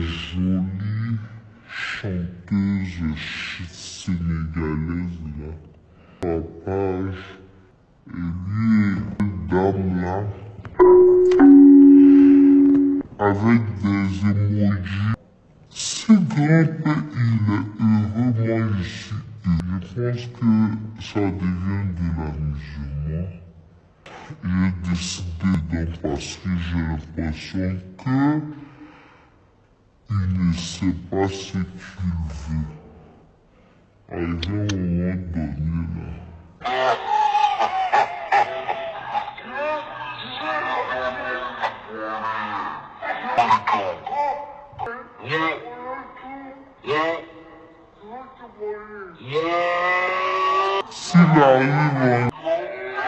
jolie chanteuse sénégalaise là. Papa, et lui et dame là, avec des emojis. Ce grand il est heureux, moi je suis. Je pense que ça devient de l'amusement. J'ai décidé d'en passer, j'ai l'impression que il ne sait pas ce qu'il veut. Arrivé au moment donné là. S'il arrive, il